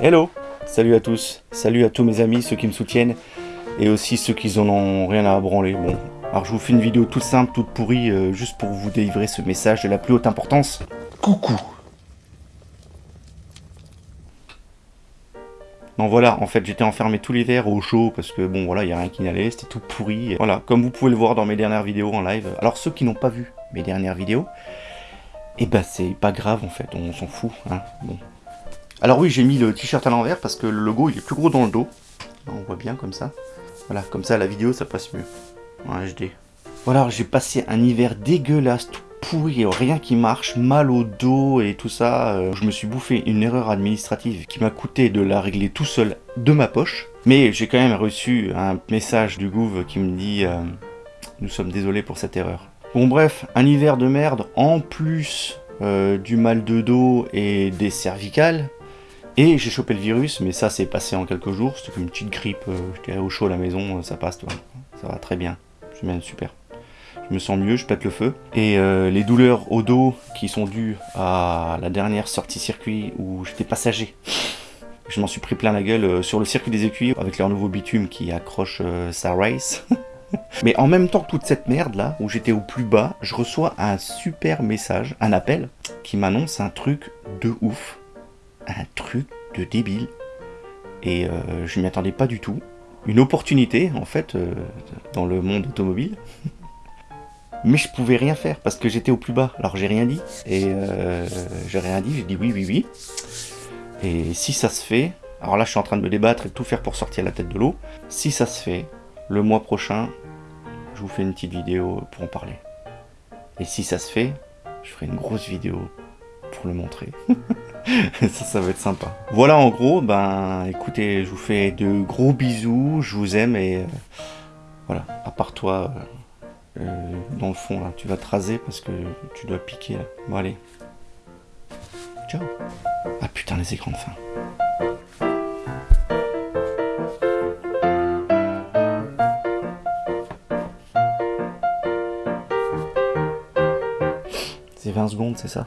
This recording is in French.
Hello Salut à tous, salut à tous mes amis, ceux qui me soutiennent, et aussi ceux qui en ont rien à branler. Bon, alors je vous fais une vidéo toute simple, toute pourrie, euh, juste pour vous délivrer ce message de la plus haute importance. Coucou Non voilà, en fait j'étais enfermé tout l'hiver au chaud parce que bon voilà, il n'y a rien qui n'allait, c'était tout pourri. Voilà, comme vous pouvez le voir dans mes dernières vidéos en live. Alors ceux qui n'ont pas vu mes dernières vidéos, eh ben c'est pas grave en fait, on s'en fout. Hein. Bon. Alors oui, j'ai mis le t-shirt à l'envers parce que le logo il est plus gros dans le dos. On voit bien comme ça. Voilà, comme ça la vidéo ça passe mieux. En HD. Voilà, j'ai passé un hiver dégueulasse, tout pourri, rien qui marche, mal au dos et tout ça. Euh, je me suis bouffé une erreur administrative qui m'a coûté de la régler tout seul de ma poche. Mais j'ai quand même reçu un message du Gouv qui me dit euh, Nous sommes désolés pour cette erreur ». Bon bref, un hiver de merde, en plus euh, du mal de dos et des cervicales. Et j'ai chopé le virus, mais ça c'est passé en quelques jours, c'était une petite grippe, j'étais au chaud à la maison, ça passe, toi. ça va très bien, c'est bien super je me sens mieux, je pète le feu. Et euh, les douleurs au dos qui sont dues à la dernière sortie circuit où j'étais passager. Je m'en suis pris plein la gueule euh, sur le circuit des écuyers avec leur nouveau bitume qui accroche euh, sa race. Mais en même temps que toute cette merde là, où j'étais au plus bas, je reçois un super message, un appel, qui m'annonce un truc de ouf. Un truc de débile. Et je m'y attendais pas du tout. Une opportunité, en fait, dans le monde automobile. Mais je pouvais rien faire parce que j'étais au plus bas. Alors j'ai rien dit. Et euh, j'ai rien dit, j'ai dit oui, oui, oui. Et si ça se fait, alors là je suis en train de me débattre et de tout faire pour sortir la tête de l'eau. Si ça se fait, le mois prochain, je vous fais une petite vidéo pour en parler. Et si ça se fait, je ferai une grosse vidéo pour le montrer. ça, ça va être sympa. Voilà en gros, ben écoutez, je vous fais de gros bisous, je vous aime et euh, voilà, à part toi... Euh, euh, dans le fond là. Tu vas te raser parce que tu dois piquer là. Bon allez. Ciao. Ah putain les écrans de fin. C'est 20 secondes, c'est ça?